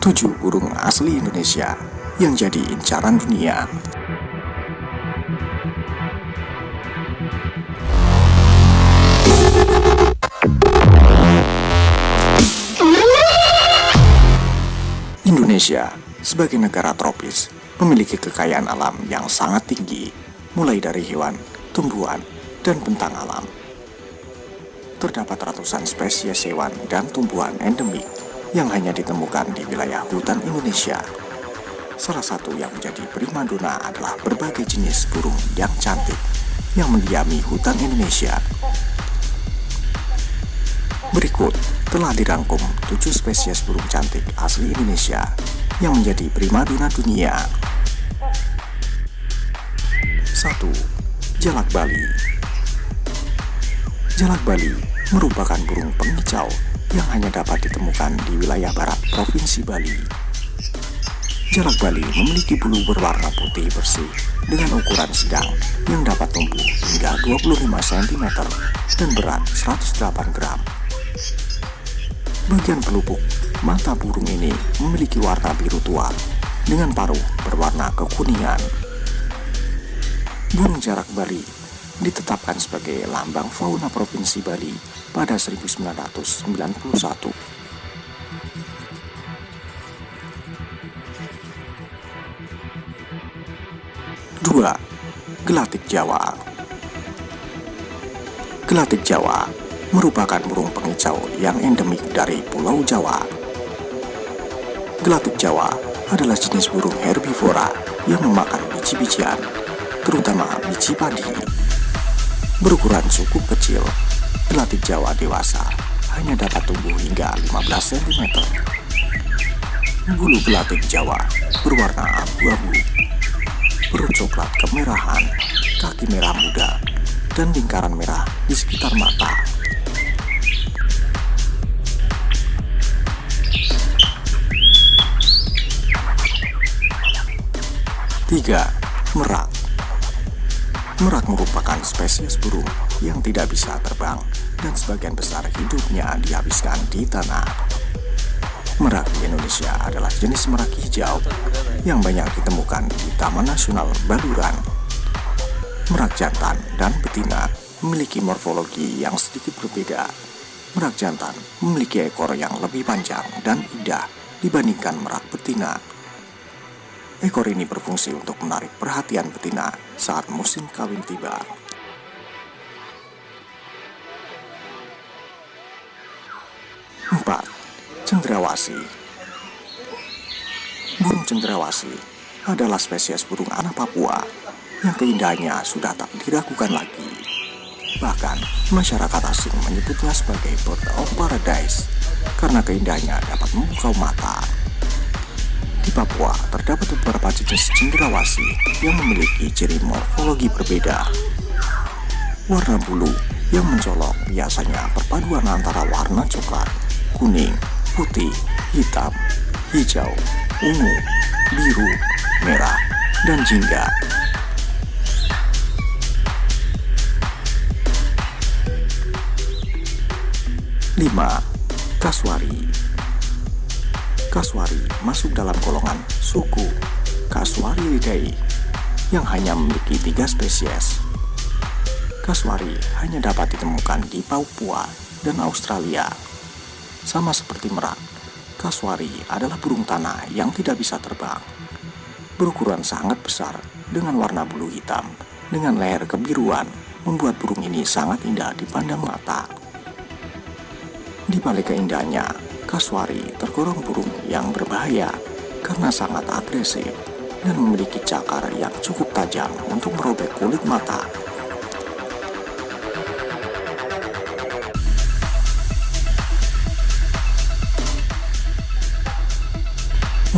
7 burung asli Indonesia yang jadi incaran dunia. Indonesia sebagai negara tropis memiliki kekayaan alam yang sangat tinggi, mulai dari hewan, tumbuhan, dan bentang alam. Terdapat ratusan spesies hewan dan tumbuhan endemik yang hanya ditemukan di wilayah hutan Indonesia. Salah satu yang menjadi primadona adalah berbagai jenis burung yang cantik yang mendiami hutan Indonesia. Berikut telah dirangkum 7 spesies burung cantik asli Indonesia yang menjadi primadona dunia. 1. Jalak Bali Jalak Bali merupakan burung pengicau yang hanya dapat ditemukan di wilayah barat Provinsi Bali. Jalak Bali memiliki bulu berwarna putih bersih dengan ukuran sedang yang dapat tumbuh hingga 25 cm dan berat 108 gram. Bagian pelupuk mata burung ini memiliki warna biru tua dengan paruh berwarna kekuningan. Burung jarak Bali ditetapkan sebagai lambang fauna Provinsi Bali pada 1991. Dua, Gelatik Jawa Gelatik Jawa merupakan burung pengicau yang endemik dari Pulau Jawa. Gelatik Jawa adalah jenis burung herbivora yang memakan biji-bijian, terutama biji padi. Berukuran cukup kecil, gelatik Jawa dewasa hanya dapat tumbuh hingga 15 cm. Bulu gelatik Jawa berwarna abu-abu, perut coklat kemerahan, kaki merah muda, dan lingkaran merah di sekitar mata. 3. Merak Merak merupakan spesies burung yang tidak bisa terbang dan sebagian besar hidupnya dihabiskan di tanah. Merak di Indonesia adalah jenis merak hijau yang banyak ditemukan di Taman Nasional Baluran. Merak jantan dan betina memiliki morfologi yang sedikit berbeda. Merak jantan memiliki ekor yang lebih panjang dan indah dibandingkan merak betina. Ekor ini berfungsi untuk menarik perhatian betina saat musim kawin tiba. Empat, Cendrawasi Burung cendrawasi adalah spesies burung anak Papua yang keindahannya sudah tak diragukan lagi. Bahkan, masyarakat asing menyebutnya sebagai bird of paradise karena keindahannya dapat memukau mata. Di Papua, terdapat beberapa jenis cendrawasih yang memiliki ciri morfologi berbeda. Warna bulu yang mencolok biasanya perpaduan antara warna coklat, kuning, putih, hitam, hijau, ungu, biru, merah, dan jingga. Lima, Kaswari Kaswari masuk dalam golongan suku Kaswariidae yang hanya memiliki tiga spesies. Kaswari hanya dapat ditemukan di Papua dan Australia. Sama seperti merak, Kaswari adalah burung tanah yang tidak bisa terbang. Berukuran sangat besar dengan warna bulu hitam dengan leher kebiruan membuat burung ini sangat indah dipandang mata. Di balik keindahannya, Kaswari tergolong burung yang berbahaya karena sangat agresif dan memiliki cakar yang cukup tajam untuk merobek kulit mata.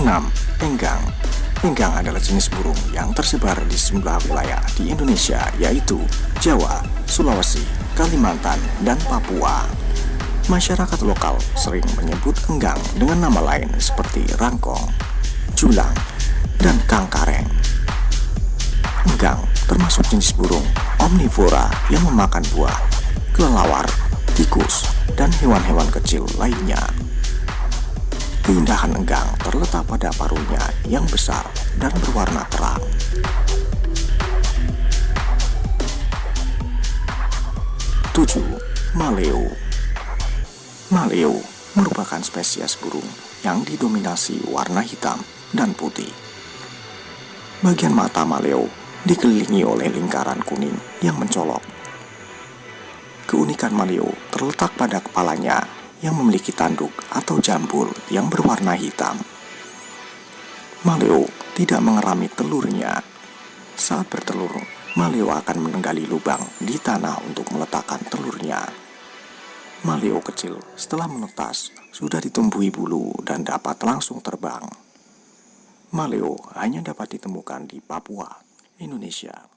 Enam, Enggang Enggang adalah jenis burung yang tersebar di sejumlah wilayah di Indonesia yaitu Jawa, Sulawesi, Kalimantan, dan Papua. Masyarakat lokal sering menyebut enggang dengan nama lain seperti rangkong, julang, dan kangkareng. Enggang termasuk jenis burung omnivora yang memakan buah, kelelawar, tikus, dan hewan-hewan kecil lainnya. Keindahan enggang terletak pada paruhnya yang besar dan berwarna terang. 7. Maleo Maleo merupakan spesies burung yang didominasi warna hitam dan putih. Bagian mata maleo dikelilingi oleh lingkaran kuning yang mencolok. Keunikan maleo terletak pada kepalanya yang memiliki tanduk atau jambul yang berwarna hitam. Maleo tidak mengerami telurnya. Saat bertelur, Maleo akan menenggali lubang di tanah untuk meletakkan telurnya. Maleo kecil setelah menetas sudah ditumbuhi bulu dan dapat langsung terbang. Maleo hanya dapat ditemukan di Papua, Indonesia.